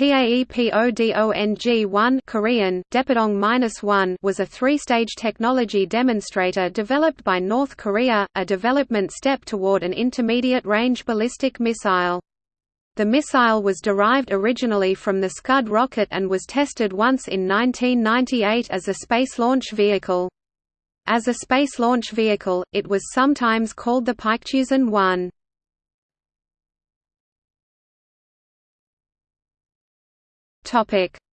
TAEPODONG-1 Korean, Daepodong-1 was a three-stage technology demonstrator developed by North Korea, a development step toward an intermediate-range ballistic missile. The missile was derived originally from the Scud rocket and was tested once in 1998 as a space launch vehicle. As a space launch vehicle, it was sometimes called the Paektusan-1.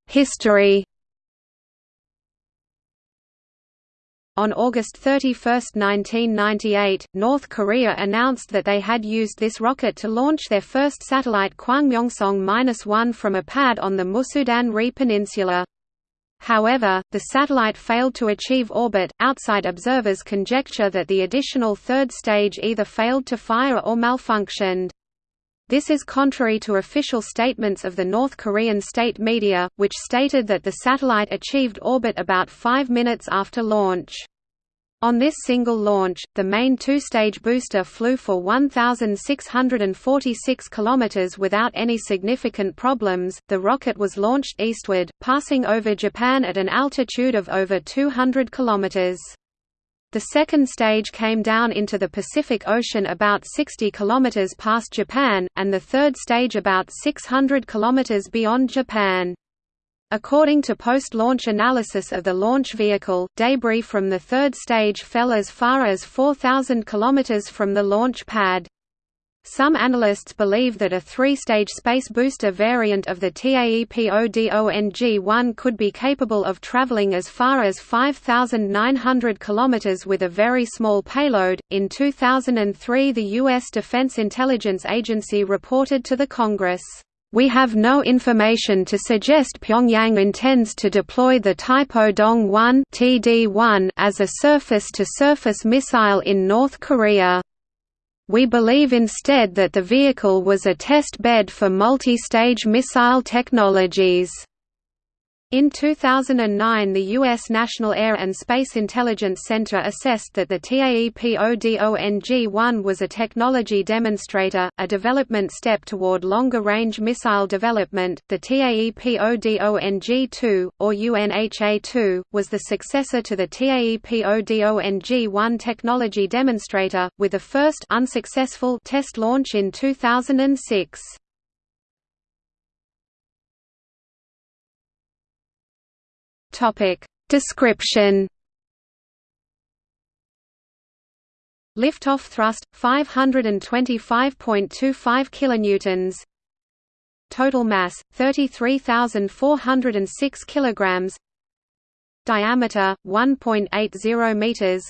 History On August 31, 1998, North Korea announced that they had used this rocket to launch their first satellite Kwangmyongsong-1 from a pad on the Musudan-ri Peninsula. However, the satellite failed to achieve orbit. Outside observers conjecture that the additional third stage either failed to fire or malfunctioned. This is contrary to official statements of the North Korean state media, which stated that the satellite achieved orbit about five minutes after launch. On this single launch, the main two-stage booster flew for 1,646 km without any significant problems. The rocket was launched eastward, passing over Japan at an altitude of over 200 km. The second stage came down into the Pacific Ocean about 60 km past Japan, and the third stage about 600 km beyond Japan. According to post-launch analysis of the launch vehicle, debris from the third stage fell as far as 4,000 km from the launch pad. Some analysts believe that a three-stage space booster variant of the TAEPODONG-1 could be capable of traveling as far as 5,900 km with a very small payload. In 2003, the U.S. Defense Intelligence Agency reported to the Congress. We have no information to suggest Pyongyang intends to deploy the Taepodong-1 (TD-1) as a surface-to-surface -surface missile in North Korea. We believe instead that the vehicle was a test bed for multi-stage missile technologies. In 2009 the U.S. National Air and Space Intelligence Center assessed that the TAEPODONG-1 was a technology demonstrator, a development step toward longer-range missile development. The TAEPODONG-2, or UNHA-2, was the successor to the TAEPODONG-1 technology demonstrator, with a first unsuccessful test launch in 2006. Topic Description Liftoff thrust 525.25 kilonewtons. Total mass 33,406 kilograms. Diameter 1.80 meters.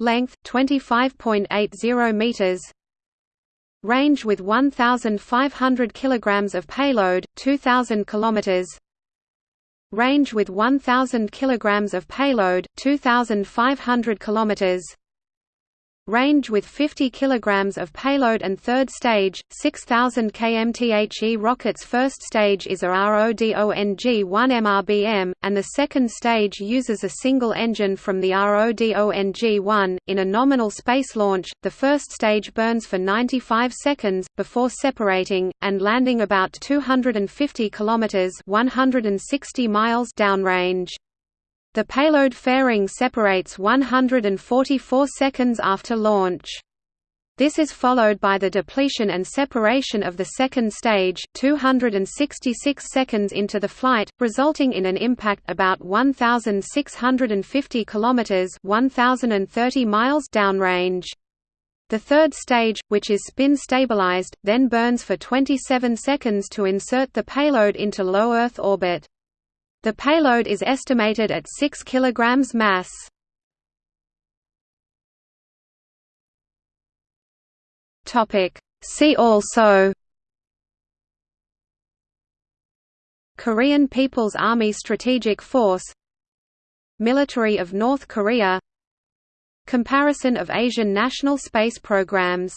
Length 25.80 meters. Range with 1,500 kilograms of payload, 2,000 kilometers range with 1000 kg of payload 2500 km range with 50 kg of payload and third stage, 6000 kmthe rocket's first stage is a RODONG-1 MRBM, and the second stage uses a single engine from the RODONG-1. In a nominal space launch, the first stage burns for 95 seconds, before separating, and landing about 250 km 160 miles downrange. The payload fairing separates 144 seconds after launch. This is followed by the depletion and separation of the second stage 266 seconds into the flight, resulting in an impact about 1,650 km 1,030 miles downrange. The third stage, which is spin stabilized, then burns for 27 seconds to insert the payload into low Earth orbit. The payload is estimated at 6 kg mass. See also. Korean People's Army Strategic Force. Military of North Korea. Comparison of Asian national space programs